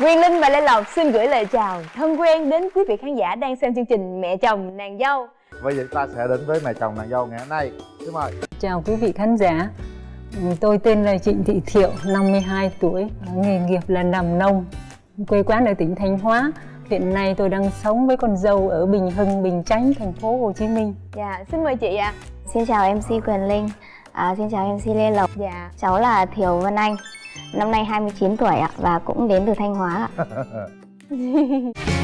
Nguyên Linh và Lê Lộc xin gửi lời chào thân quen đến quý vị khán giả đang xem chương trình Mẹ chồng nàng dâu. Bây giờ chúng ta sẽ đến với mẹ chồng nàng dâu ngày hôm nay. Xin mời. Chào quý vị khán giả. Tôi tên là Trịnh Thị Thiệu, 52 tuổi, nghề nghiệp là làm nông, quê quán ở tỉnh Thanh Hóa. Hiện nay tôi đang sống với con dâu ở Bình Hưng, Bình Chánh, thành phố Hồ Chí Minh. Dạ, xin mời chị ạ. Xin chào MC Quyền Linh, à, xin chào MC Lê Lộc Dạ. Cháu là Thiều Vân Anh, năm nay 29 tuổi ạ và cũng đến từ Thanh Hóa ạ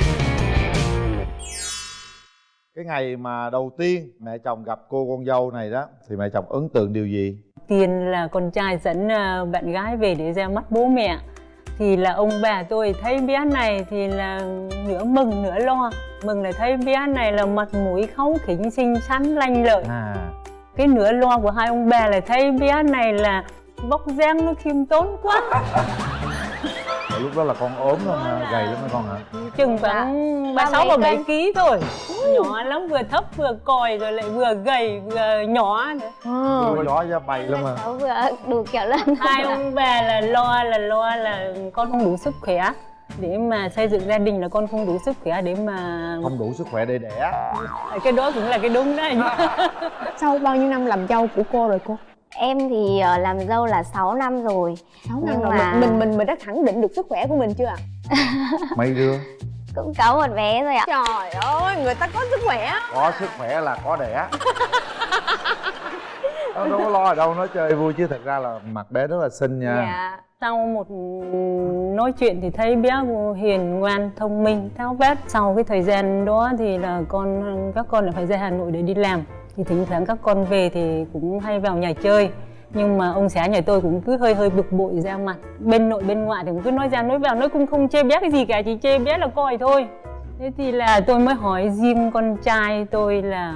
Cái ngày mà đầu tiên mẹ chồng gặp cô con dâu này đó thì mẹ chồng ấn tượng điều gì? Tiền là con trai dẫn à, bạn gái về để ra mắt bố mẹ. Thì là ông bà tôi thấy bé này thì là nửa mừng nửa lo. Mừng là thấy bé này là mặt mũi kháu khỉnh xinh xắn lanh lợi. À, cái nửa lo của hai ông bà là thấy bé này là bóc dáng nó khiêm tốn quá. Lúc đó là con ốm không hả? Gầy lắm hả con hả? chừng khoảng ba sáu và bảy ký thôi. Nhỏ lắm vừa thấp vừa còi rồi lại vừa gầy vừa nhỏ nữa. Vừa gió ra bay lắm mà vừa đủ kiểu lần hai ông bà là lo là lo là con không đủ sức khỏe. Để mà xây dựng gia đình là con không đủ sức khỏe để mà Không đủ sức khỏe để đẻ. Cái đó cũng là cái đúng đấy. Sau bao nhiêu năm làm dâu của cô rồi cô? Em thì ờ, làm dâu là 6 năm rồi. 6 năm Nhưng rồi mà- mình, mình mình mình đã khẳng định được sức khỏe của mình chưa ạ? Mấy đứa? Cũng có một bé rồi ạ. Trời ơi, người ta có sức khỏe. có sức khỏe là có đẻ. Đâu, đâu có lo ở đâu nói chơi vui chứ thật ra là mặt bé rất là xinh nha. Dạ. sau một nói chuyện thì thấy bé hiền ngoan thông minh tháo vát. Sau cái thời gian đó thì là con các con lại phải ra hà nội để đi làm thì thỉnh thoảng các con về thì cũng hay vào nhà chơi. Nhưng mà ông xã nhà tôi cũng cứ hơi hơi bực bội ra mặt. Bên nội, bên ngoại thì cũng cứ nói ra, nói vào, nói cũng không chê bé cái gì cả, chỉ chê bé là coi thôi. Thế thì là tôi mới hỏi riêng con trai tôi là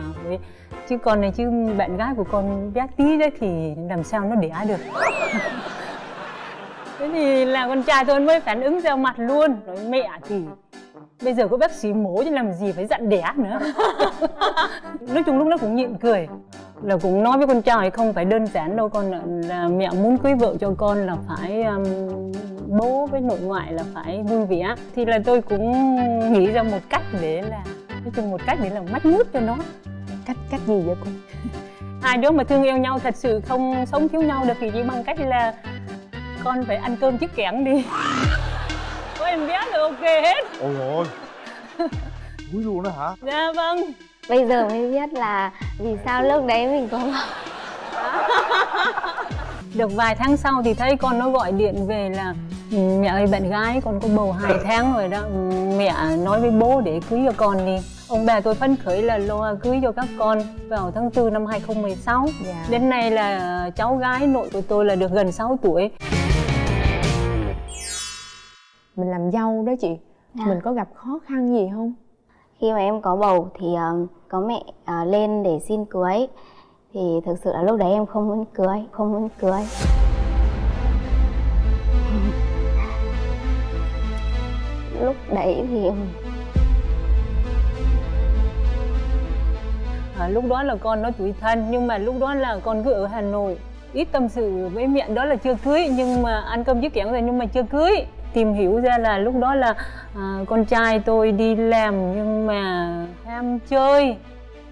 chứ con này, chứ bạn gái của con bé tí đấy thì làm sao nó đẻ được? Thế thì là con trai tôi mới phản ứng ra mặt luôn. Nói mẹ thì bây giờ có bác sĩ mổ chứ làm gì phải dặn đẻ nữa. Nói chung lúc nó cũng nhịn cười. Là cũng nói với con trai không phải đơn giản đâu con là, mẹ muốn cưới vợ cho con là phải um, bố với nội ngoại là phải vui vẻ. Thì là tôi cũng nghĩ ra một cách để là nói chung một cách để là mách mút cho nó. Cách cách gì vậy cô? hai đứa mà thương yêu nhau thật sự không sống thiếu nhau được thì chỉ bằng cách là con phải ăn cơm trước kẽng đi có em bé là ok hết. Ôi ôi. Úi luôn đó hả? dạ vâng. Bây giờ mới biết là vì sao lúc đấy mình có được vài tháng sau thì thấy con nó gọi điện về là "Ừ, mẹ ơi bạn gái con có bầu hai tháng rồi đó. Ừ, mẹ nói với bố để cưới cho con đi. Ông bà tôi phấn khởi là lo cưới cho các con vào tháng 4 năm 2016 Dạ. đến nay là cháu gái nội của tôi là được gần 6 tuổi Mình làm dâu đó chị. Dạ. Mình có gặp khó khăn gì không? Khi mà em có bầu thì ờ, có mẹ ờ, lên để xin cưới Thì thực sự là lúc đấy em không muốn cưới, không muốn cưới Lúc đấy thì À, lúc đó là con nó tuổi thân nhưng mà lúc đó là con cứ ở Hà Nội ít tâm sự với mẹ đó là chưa cưới nhưng mà ăn cơm với kẽng rồi nhưng mà chưa cưới tìm hiểu ra là lúc đó là à, con trai tôi đi làm nhưng mà ham chơi.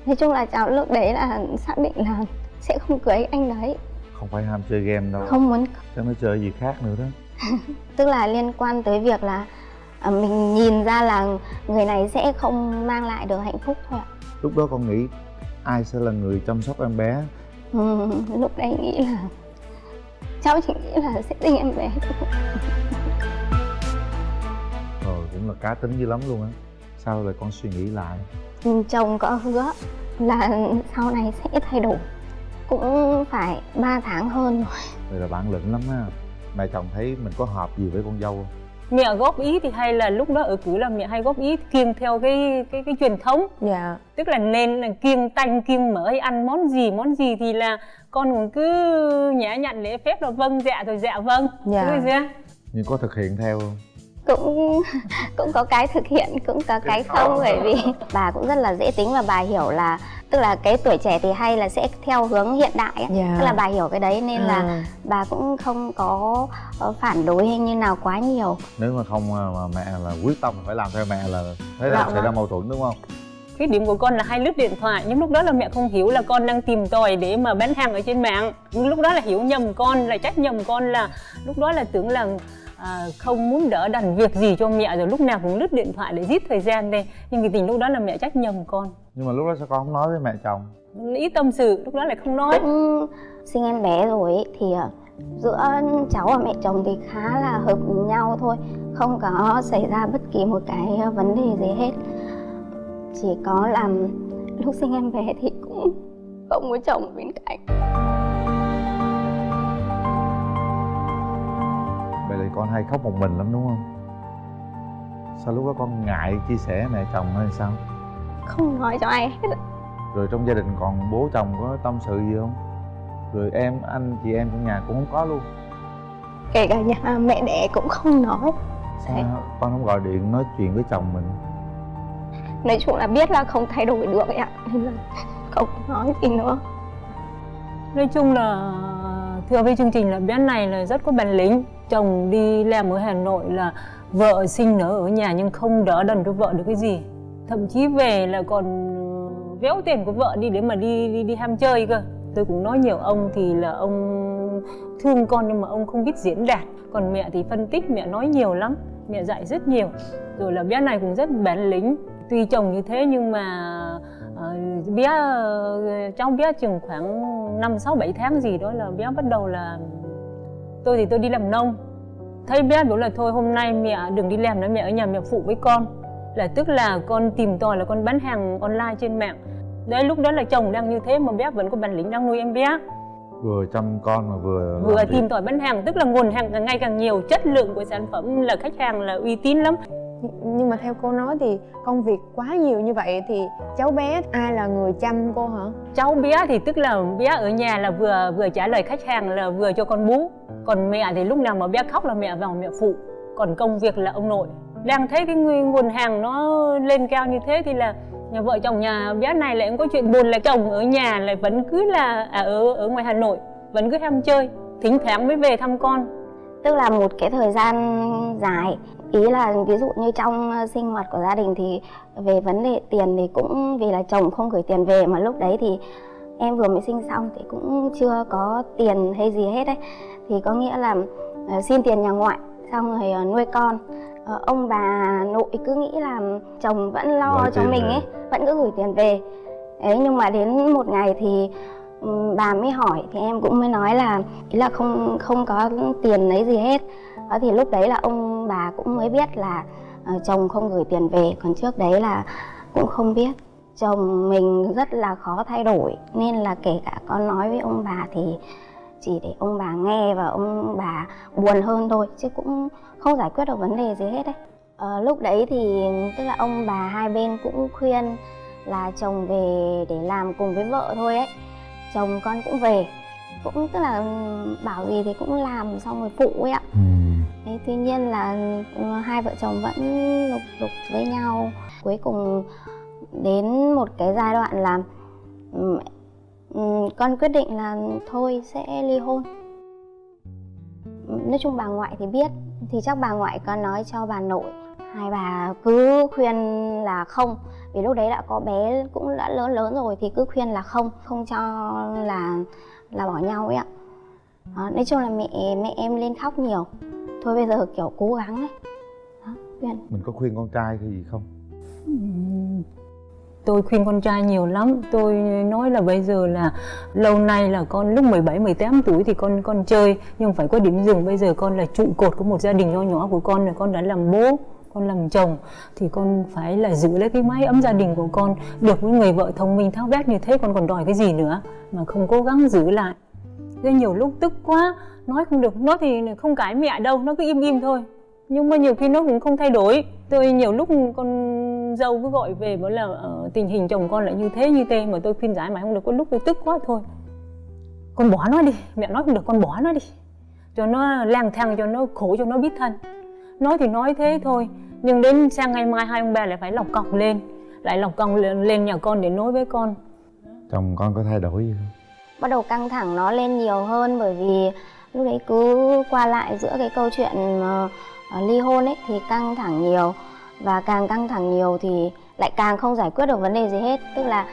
Nói chung là cháu lúc đấy là xác định là sẽ không cưới anh đấy. Không phải ham chơi game đâu. Không muốn Chắc nó chơi gì khác nữa đó. Tức là liên quan tới việc là à, mình nhìn ra là người này sẽ không mang lại được hạnh phúc thôi ạ. Lúc đó con nghĩ ai sẽ là người chăm sóc em bé? Ừ, Lúc đấy nghĩ là cháu chỉ nghĩ là sẽ sinh em bé thôi cũng là cá tính dữ lắm luôn á Sao lại con suy nghĩ lại chồng có hứa là sau này sẽ thay đổi Cũng phải 3 tháng hơn rồi Vậy là bản lĩnh lắm á Mẹ chồng thấy mình có hợp gì với con dâu không? mẹ góp ý thì hay là lúc đó ở cứ là mẹ hay góp ý kiêng theo cái cái cái truyền thống Dạ. tức là nên là kiêng tanh kiêng mỡ hay ăn món gì món gì thì là con cũng cứ nhã nhặn lễ phép là vâng dạ rồi dạ vâng Dạ. Chưa? Nhưng có thực hiện theo không? Cũng cũng có cái thực hiện cũng có cái không bởi vì bà cũng rất là dễ tính và bà hiểu là tức là cái tuổi trẻ thì hay là sẽ theo hướng hiện đại ấy. Dạ. tức là bà hiểu cái đấy nên là À. bà cũng không có ờ, phản đối hay như nào quá nhiều nếu mà không à, mà mẹ là quyết tâm phải làm theo mẹ là thế là Dạ xảy ra vâng. mâu thuẫn đúng không Khuyết điểm của con là hay lướt điện thoại nhưng lúc đó là mẹ không hiểu là con đang tìm tòi để mà bán hàng ở trên mạng lúc đó là hiểu nhầm con là trách nhầm con là lúc đó là tưởng là à, không muốn đỡ đần việc gì cho mẹ rồi lúc nào cũng lướt điện thoại để giết thời gian đây. Nhưng cái tình lúc đó là mẹ trách nhầm con. Nhưng mà lúc đó sao con không nói với mẹ chồng? Ít tâm sự lúc đó lại không nói. Cũng sinh em bé rồi ấy, thì ờ, giữa cháu và mẹ chồng thì khá là hợp nhau thôi. Không có xảy ra bất kỳ một cái vấn đề gì hết. Chỉ có là lúc sinh em bé thì cũng không có chồng bên cạnh con hay khóc một mình lắm đúng không? Sao lúc đó con ngại chia sẻ mẹ chồng hay sao? Không nói cho ai hết. Rồi trong gia đình còn bố chồng có tâm sự gì không? Rồi em anh chị em trong nhà cũng không có luôn. Kể cả nhà mẹ đẻ cũng không nói. Sao Đấy. con không gọi điện nói chuyện với chồng mình? Nói chung là biết là không thay đổi được ấy ạ. Nên là không nói gì nữa. Nói chung là thưa với chương trình là bé này là rất có bản lĩnh Chồng đi làm ở Hà Nội là vợ sinh nở ở nhà nhưng không đỡ đần cho vợ được cái gì. Thậm chí về là còn ờ, véo tiền của vợ đi để mà đi đi, đi ham chơi cơ. Tôi cũng nói nhiều ông thì là ông thương con nhưng mà ông không biết diễn đạt. Còn mẹ thì phân tích, mẹ nói nhiều lắm Mẹ dạy rất nhiều. Rồi là bé này cũng rất bén lính Tuy chồng như thế nhưng mà uh, bé uh, cháu bé chừng khoảng 5 6 7 tháng gì đó là bé bắt đầu là tôi thì tôi đi làm nông. Thấy bé bảo là thôi hôm nay mẹ đừng đi làm nữa mẹ ở nhà mẹ phụ với con. Là tức là con tìm tòi là con bán hàng online trên mạng. Đấy lúc đó là chồng đang như thế mà bé vẫn có bản lĩnh đang nuôi em bé. vừa chăm con mà vừa Vừa tìm tòi bán hàng tức là nguồn hàng càng ngày càng nhiều, chất lượng của sản phẩm là khách hàng là uy tín lắm. Nhưng mà theo cô nói thì công việc quá nhiều như vậy thì cháu bé ai là người chăm cô hả? Cháu bé thì tức là bé ở nhà là vừa vừa trả lời khách hàng là vừa cho con bú. Còn mẹ thì lúc nào mà bé khóc là mẹ vào mẹ phụ. Còn công việc là ông nội. Đang thấy cái nguồn hàng nó lên cao như thế thì là nhà vợ chồng nhà bé này lại cũng có chuyện buồn là chồng ở nhà lại vẫn cứ là à, ở ở ngoài Hà Nội vẫn cứ ham chơi thỉnh thoảng mới về thăm con. Tức là một cái thời gian dài ý là ví dụ như trong ờ, sinh hoạt của gia đình thì về vấn đề tiền thì cũng vì là chồng không gửi tiền về mà lúc đấy thì em vừa mới sinh xong thì cũng chưa có tiền hay gì hết đấy. Thì có nghĩa là ờ, xin tiền nhà ngoại xong rồi ờ, nuôi con. Ông bà nội cứ nghĩ là chồng vẫn lo Gửi cho mình ấy vẫn cứ gửi tiền về. Ấy nhưng mà đến một ngày thì ừm, bà mới hỏi thì em cũng mới nói là ý là không không có tiền lấy gì hết thì lúc đấy là ông bà cũng mới biết là ờ, chồng không gửi tiền về. Còn trước đấy là cũng không biết. Chồng mình rất là khó thay đổi. Nên là kể cả con nói với ông bà thì chỉ để ông bà nghe và ông bà buồn hơn thôi chứ cũng không giải quyết được vấn đề gì hết đấy. À, lúc đấy thì tức là ông bà hai bên cũng khuyên là chồng về để làm cùng với vợ thôi ấy. Chồng con cũng về. Cũng tức là ừ, bảo gì thì cũng làm xong rồi phụ ấy ạ. Ừ. Thế tuy nhiên là ừ, hai vợ chồng vẫn lục đục với nhau. Cuối cùng đến một cái giai đoạn là ừ, ừ, con quyết định là thôi sẽ ly hôn. Nói chung bà ngoại thì biết thì chắc bà ngoại có nói cho bà nội hai bà cứ khuyên là không. Vì lúc đấy đã có bé cũng đã lớn lớn rồi thì cứ khuyên là không không cho là là bỏ nhau ấy ạ. Đó, nói chung là mẹ mẹ em lên khóc nhiều thôi bây giờ kiểu cố gắng ấy. Đó, khuyên mình có khuyên con trai cái gì không Tôi khuyên con trai nhiều lắm. Tôi nói là bây giờ là Lâu nay là con lúc 17, 18 tuổi Thì con con chơi Nhưng phải có điểm dừng. Bây giờ con là trụ cột của một gia đình nho nhỏ của con là Con đã làm bố con làm chồng thì con phải là giữ lấy cái mái ấm gia đình của con được với người vợ thông minh tháo vát như thế con còn đòi cái gì nữa mà không cố gắng giữ lại. Thế nhiều lúc tức quá nói không được nó thì không cãi mẹ đâu nó cứ im im thôi. Nhưng mà nhiều khi nó cũng không thay đổi. Tôi nhiều lúc con dâu cứ gọi về bảo là ờ, tình hình chồng con lại như thế như thế mà tôi khuyên giải mãi không được có lúc tôi tức quá thôi. Con bỏ nó đi mẹ nói không được con bỏ nó đi. Cho nó lang thang cho nó khổ cho nó biết thân. Nói thì nói thế thôi nhưng đến sang ngày mai hai ông bà lại phải lọc cọc lên. Lại lọc cọc lên lên nhà con để nói với con. Chồng con có thay đổi gì không? Bắt đầu căng thẳng nó lên nhiều hơn bởi vì lúc đấy cứ qua lại giữa cái câu chuyện ờ, ờ, ly hôn ấy thì căng thẳng nhiều. Và càng căng thẳng nhiều thì lại càng không giải quyết được vấn đề gì hết. Tức là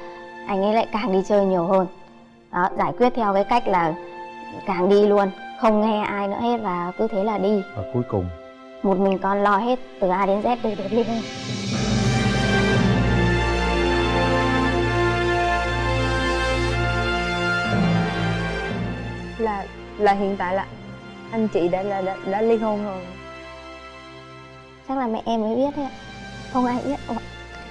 anh ấy lại càng đi chơi nhiều hơn. Đó giải quyết theo cái cách là càng đi luôn không nghe ai nữa hết và cứ thế là đi. Và cuối cùng? Một mình con lo hết từ A đến Z để được ly hôn là là hiện tại là anh chị đã là đã, đã ly hôn rồi. Chắc là mẹ em mới biết thôi ạ. Không ai biết Ủa,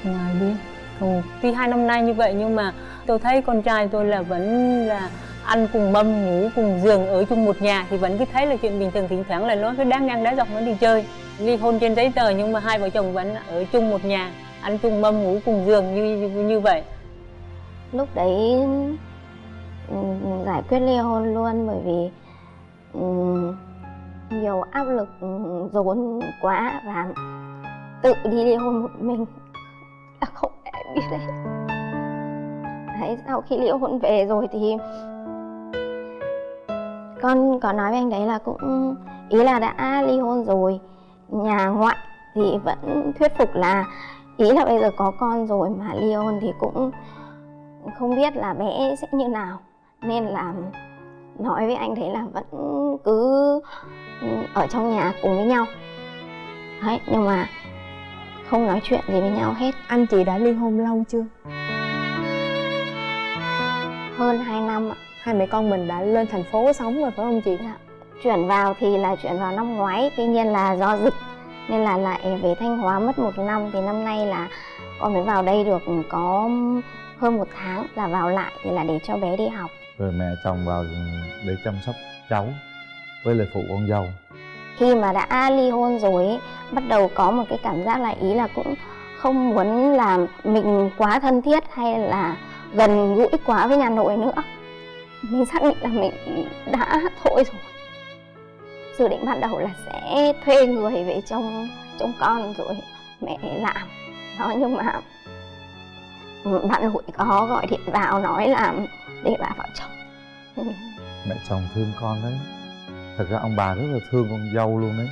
không ai biết. Ừ. tuy hai năm nay như vậy nhưng mà tôi thấy con trai tôi là vẫn là ăn cùng mâm ngủ cùng giường ở chung một nhà thì vẫn cứ thấy là chuyện bình thường thỉnh thoảng là nó cứ đáng ngang đá dọc nó đi chơi. Ly hôn trên giấy tờ nhưng mà hai vợ chồng vẫn ở chung một nhà ăn chung mâm ngủ cùng giường như như, như vậy. Lúc đấy Ừ, ừ, giải quyết ly hôn luôn, bởi vì ừ, nhiều áp lực dồn quá và tự đi ly hôn một mình. Là không ai biết đấy. Đấy, sau khi ly hôn về rồi thì con có nói với anh đấy là cũng, ý là đã ly hôn rồi. Nhà ngoại thì vẫn thuyết phục là, ý là bây giờ có con rồi mà ly hôn thì cũng không biết là bé sẽ như nào nên là nói với anh thấy là vẫn cứ ở trong nhà cùng với nhau. Đấy nhưng mà không nói chuyện gì với nhau hết. Anh chị đã ly hôn lâu chưa? Hơn 2 năm ạ. Hai mẹ con mình đã lên thành phố sống rồi phải không chị? Dạ. chuyển vào thì là chuyển vào năm ngoái tuy nhiên là do dịch nên là lại về thanh hóa mất một năm. Thì năm nay là con mới vào đây được có hơn một tháng là vào lại thì là để cho bé đi học rồi mẹ chồng vào để chăm sóc cháu với lại phụ con dâu. Khi mà đã ly hôn rồi ấy, bắt đầu có một cái cảm giác là ý là cũng không muốn làm mình quá thân thiết hay là gần gũi quá với nhà nội nữa. Mình xác định là mình đã thôi rồi. Dự định ban đầu là sẽ thuê người về trông trông con rồi mẹ làm. Đó nhưng mà bạn hụi có gọi điện vào nói là để bà vào chồng mẹ chồng thương con đấy. Thật ra ông bà rất là thương con dâu luôn đấy.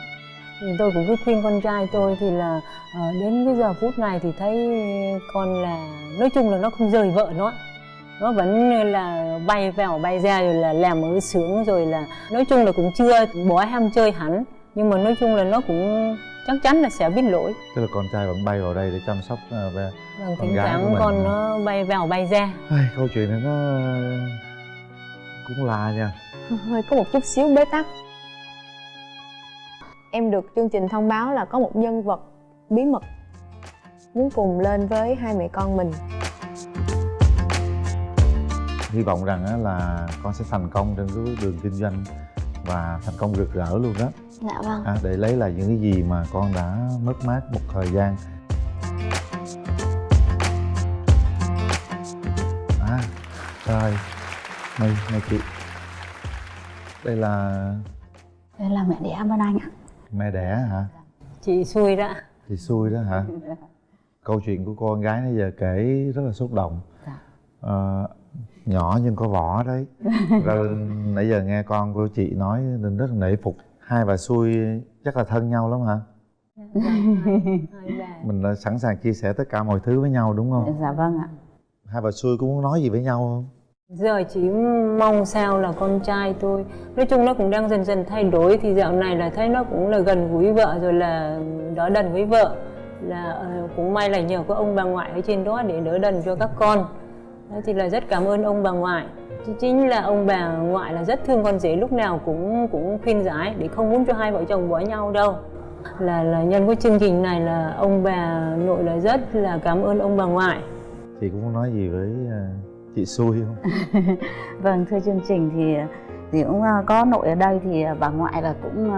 Thì tôi cũng cứ khuyên con trai tôi thì là uh, đến cái giờ phút này thì thấy con là nói chung là nó không rời vợ nó. Nó vẫn là bay vào bay ra rồi là làm ở sướng rồi là nói chung là cũng chưa bỏ ham chơi hẳn. Nhưng mà nói chung là nó cũng chắc chắn là sẽ biết lỗi. Tức là con trai vẫn bay vào đây để chăm sóc uh, về vâng thỉnh thoảng con nó bay vào bay ra. Ai, câu chuyện này nó cũng là nha. Hơi có một chút xíu bế tắc. Em được chương trình thông báo là có một nhân vật bí mật muốn cùng lên với hai mẹ con mình. Hy vọng rằng là con sẽ thành công trên cái đường kinh doanh và thành công rực rỡ luôn đó. Dạ vâng. À, để lấy lại những cái gì mà con đã mất mát một thời gian. À rồi. Mời mời chị. Đây là đây là mẹ đẻ bên anh ạ. Mẹ đẻ hả? Chị xui đó. Chị xui đó hả? Câu chuyện của con gái nãy giờ kể rất là xúc động. Dạ. à, nhỏ nhưng có vỏ đấy. Rồi nãy giờ nghe con của chị nói nên rất là nể phục. Hai bà xui chắc là thân nhau lắm hả? Mình là sẵn sàng chia sẻ tất cả mọi thứ với nhau đúng không? Dạ vâng ạ. Hai bà xui có muốn nói gì với nhau không? Giờ chỉ mong sao là con trai tôi nói chung nó cũng đang dần dần thay đổi thì dạo này là thấy nó cũng là gần gũi vợ rồi là đỡ đần với vợ. Là ờ, cũng may là nhờ có ông bà ngoại ở trên đó để đỡ đần cho các con Đấy thì là rất cảm ơn ông bà ngoại. Chính là ông bà ngoại là rất thương con rể lúc nào cũng cũng khuyên giải để không muốn cho hai vợ chồng bỏ nhau đâu. Là là nhân cái chương trình này là ông bà nội là rất là cảm ơn ông bà ngoại. Chị cũng muốn nói gì với ờ, chị xui không? Vâng thưa chương trình thì thì cũng ờ, có nội ở đây thì bà ngoại là cũng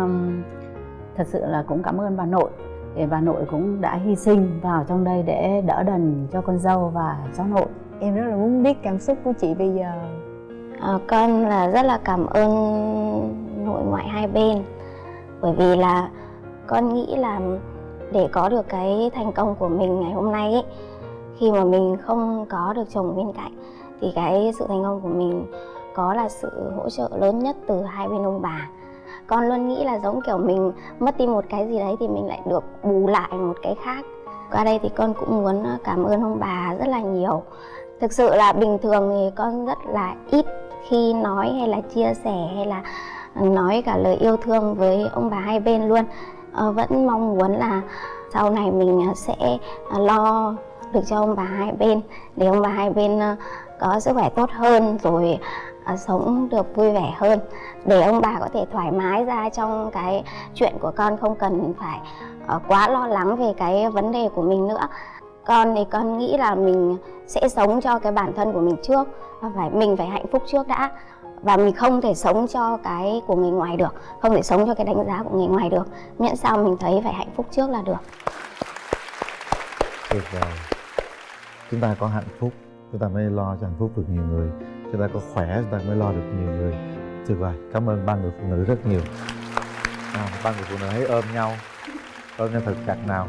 thật sự là cũng cảm ơn bà nội. Thì bà nội cũng đã hy sinh vào trong đây để đỡ đần cho con dâu và cháu nội em rất là muốn biết cảm xúc của chị bây giờ. À, con là rất là cảm ơn nội ngoại hai bên. Bởi vì là con nghĩ là để có được cái thành công của mình ngày hôm nay ấy khi mà mình không có được chồng bên cạnh thì cái sự thành công của mình có là sự hỗ trợ lớn nhất từ hai bên ông bà. Con luôn nghĩ là giống kiểu mình mất đi một cái gì đấy thì mình lại được bù lại một cái khác. Qua đây thì con cũng muốn cảm ơn ông bà rất là nhiều thực sự là bình thường thì con rất là ít khi nói hay là chia sẻ hay là nói cả lời yêu thương với ông bà hai bên luôn. Ờ, vẫn mong muốn là sau này mình sẽ à, lo được cho ông bà hai bên, để ông bà hai bên ờ, có sức khỏe tốt hơn rồi à, sống được vui vẻ hơn. Để ông bà có thể thoải mái ra trong cái chuyện của con không cần phải ờ, quá lo lắng về cái vấn đề của mình nữa con thì con nghĩ là mình sẽ sống cho cái bản thân của mình trước. Và phải mình phải hạnh phúc trước đã. Và mình không thể sống cho cái của người ngoài được không thể sống cho cái đánh giá của người ngoài được. Miễn sao mình thấy phải hạnh phúc trước là được. Tuyệt vời. Chúng ta có hạnh phúc chúng ta mới lo cho hạnh phúc được nhiều người. Chúng ta có khỏe chúng ta mới lo được nhiều người. Tuyệt vời. Cảm ơn ba người phụ nữ rất nhiều. À, ba người phụ nữ hãy ôm nhau. Ôm nhau thật chặt nào.